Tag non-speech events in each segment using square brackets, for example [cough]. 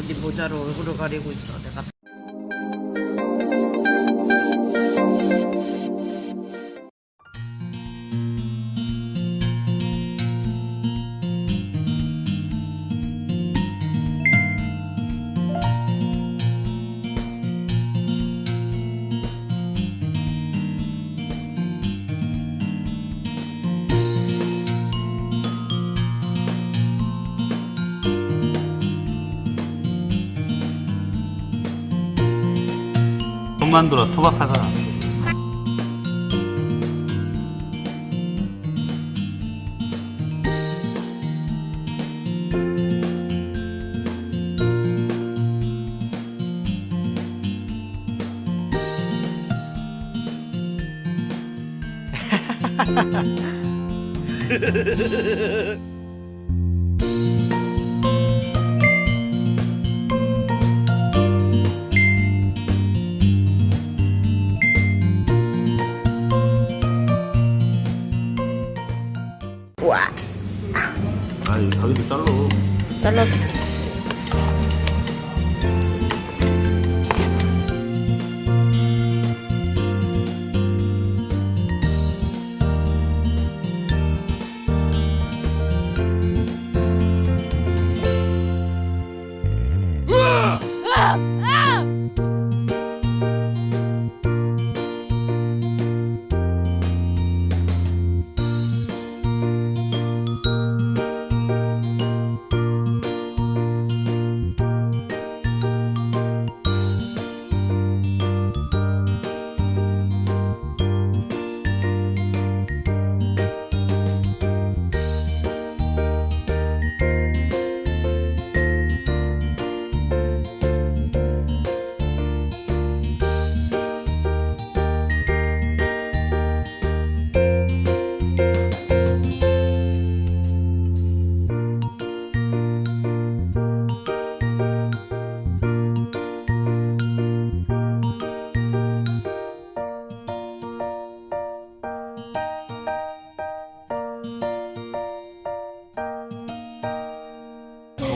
어디 모자로 얼굴을 가리고 있어. 내가 만들어 투박하다. [laughs] 와 아, 이 가게도 잘라. 잘라.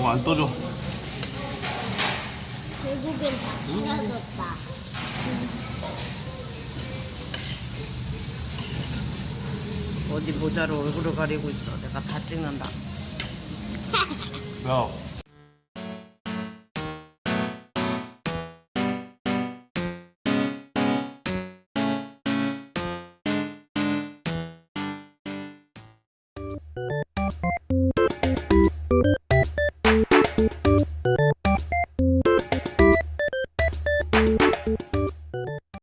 너무 안 떠줘. 결국엔 다 사라졌다. 어디 모자로 얼굴을 가리고 있어. 내가 다 찍는다. 야,